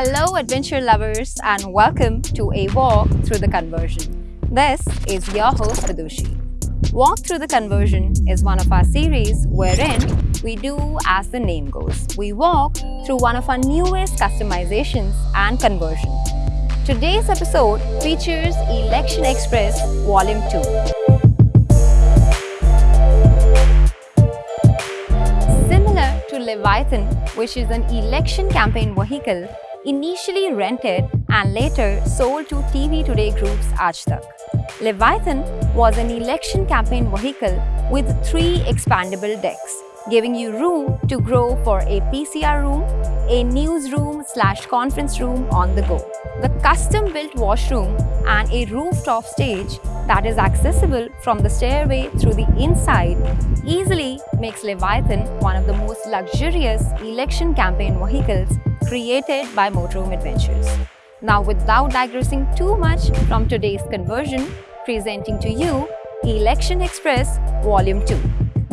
Hello adventure lovers and welcome to a walk through the conversion. This is your host Vidushi. Walk through the conversion is one of our series wherein we do as the name goes. We walk through one of our newest customizations and conversion. Today's episode features Election Express Volume 2. Leviathan, which is an election campaign vehicle initially rented and later sold to TV Today Group's Aaj Leviathan was an election campaign vehicle with three expandable decks, giving you room to grow for a PCR room, a newsroom slash conference room on the go. The custom-built washroom and a rooftop stage that is accessible from the stairway through the inside easily makes Leviathan one of the most luxurious election campaign vehicles created by Motorhome Adventures. Now without digressing too much from today's conversion, presenting to you Election Express Volume 2.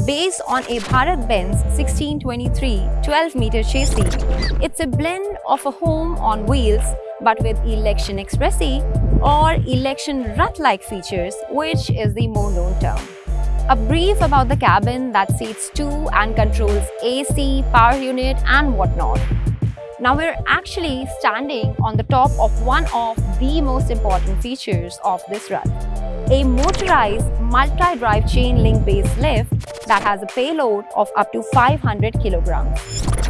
Based on a Bharat-Benz 1623 12-meter chassis, it's a blend of a home on wheels but with Election Expressi or Election Rath-like features, which is the more known term. A brief about the cabin that seats two and controls AC, power unit and whatnot. Now we're actually standing on the top of one of the most important features of this Rath. A motorized multi-drive chain link based lift that has a payload of up to 500 kilograms.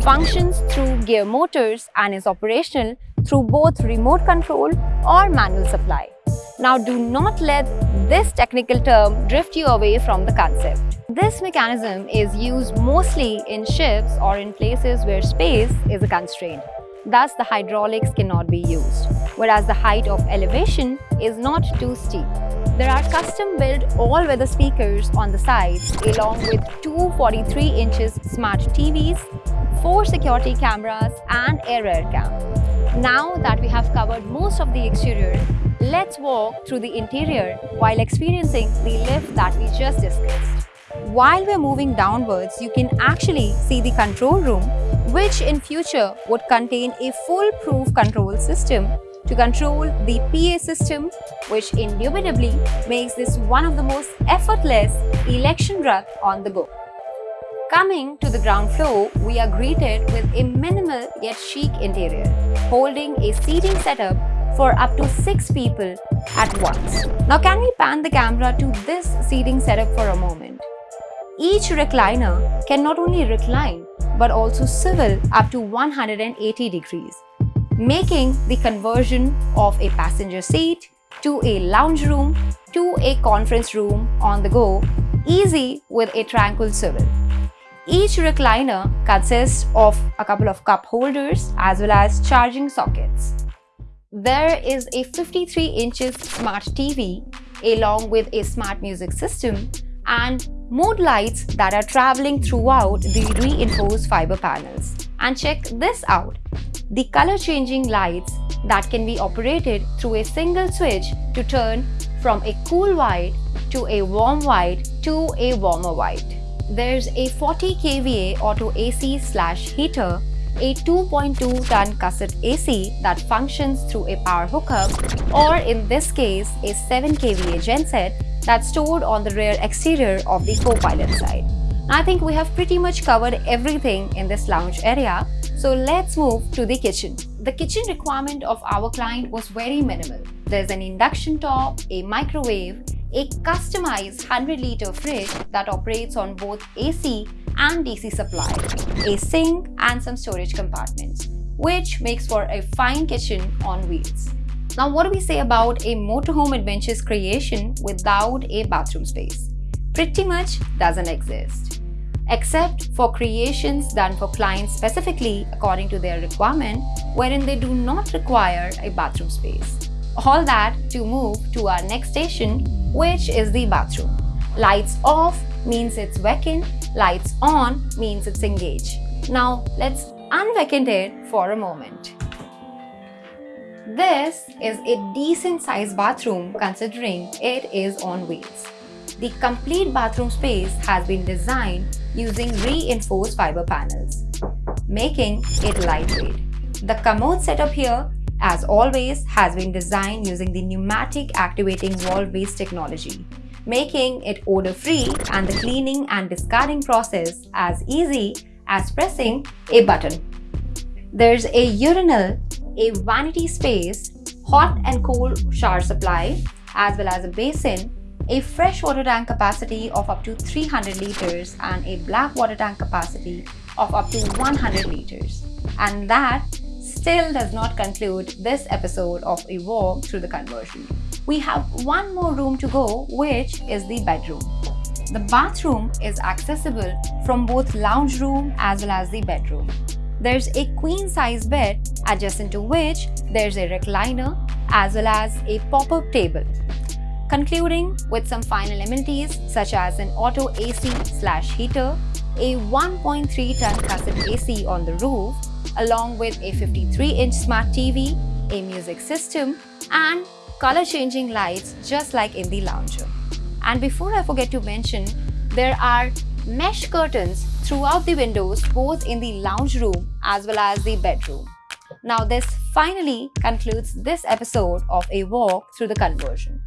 Functions through gear motors and is operational through both remote control or manual supply. Now do not let this technical term drift you away from the concept. This mechanism is used mostly in ships or in places where space is a constraint. Thus, the hydraulics cannot be used, whereas the height of elevation is not too steep. There are custom-built all-weather speakers on the sides along with two 43 inches smart TVs, four security cameras and a rear cam. Now that we have covered most of the exterior, Let's walk through the interior while experiencing the lift that we just discussed. While we're moving downwards, you can actually see the control room, which in future would contain a foolproof control system to control the PA system, which indubitably makes this one of the most effortless election Rath on the go. Coming to the ground floor, we are greeted with a minimal yet chic interior, holding a seating setup for up to 6 people at once. Now can we pan the camera to this seating setup for a moment? Each recliner can not only recline but also swivel up to 180 degrees, making the conversion of a passenger seat to a lounge room to a conference room on the go easy with a tranquil swivel. Each recliner consists of a couple of cup holders as well as charging sockets. There is a 53 inches smart TV along with a smart music system and mood lights that are traveling throughout the reinforced fiber panels. And check this out, the color changing lights that can be operated through a single switch to turn from a cool white to a warm white to a warmer white. There's a 40 kVA auto AC slash heater a 2.2 ton cassette AC that functions through a power hookup or in this case a 7 kVA genset that's stored on the rear exterior of the co-pilot side. I think we have pretty much covered everything in this lounge area, so let's move to the kitchen. The kitchen requirement of our client was very minimal. There's an induction top, a microwave, a customized 100-liter fridge that operates on both AC and DC supply, a sink and some storage compartments, which makes for a fine kitchen on wheels. Now what do we say about a motorhome adventures creation without a bathroom space? Pretty much doesn't exist. Except for creations done for clients specifically according to their requirement wherein they do not require a bathroom space. All that to move to our next station which is the bathroom. Lights off means it's vacant, lights on means it's engaged. Now let's unvacant it for a moment. This is a decent sized bathroom considering it is on wheels. The complete bathroom space has been designed using reinforced fiber panels, making it lightweight. The commode setup here, as always, has been designed using the pneumatic activating valve-based technology, making it odor-free and the cleaning and discarding process as easy as pressing a button. There's a urinal, a vanity space, hot and cold shower supply, as well as a basin, a fresh water tank capacity of up to 300 liters and a black water tank capacity of up to 100 liters. And that still does not conclude this episode of a walk through the conversion. We have one more room to go, which is the bedroom. The bathroom is accessible from both lounge room as well as the bedroom. There's a queen size bed adjacent to which there's a recliner as well as a pop-up table. Concluding with some final amenities such as an auto AC slash heater, a 1.3 ton cassette AC on the roof, along with a 53-inch smart TV, a music system, and color-changing lights just like in the lounge room. And before I forget to mention, there are mesh curtains throughout the windows both in the lounge room as well as the bedroom. Now this finally concludes this episode of a walk through the conversion.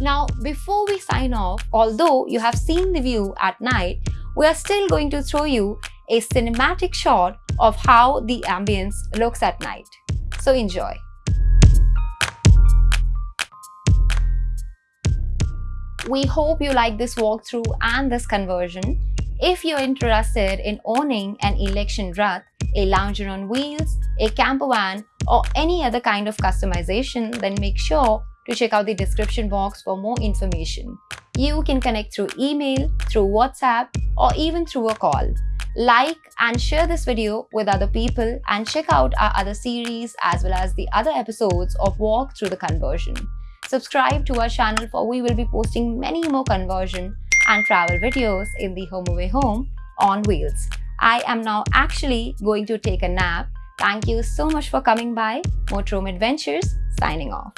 Now before we sign off, although you have seen the view at night, we are still going to throw you a cinematic shot of how the ambience looks at night. So enjoy. We hope you like this walkthrough and this conversion. If you're interested in owning an election Rath, a lounger on wheels, a camper van, or any other kind of customization, then make sure to check out the description box for more information. You can connect through email, through WhatsApp, or even through a call. Like and share this video with other people and check out our other series as well as the other episodes of Walk Through the Conversion. Subscribe to our channel for we will be posting many more conversion and travel videos in the Home Away Home on wheels. I am now actually going to take a nap. Thank you so much for coming by. Motorhome Adventures signing off.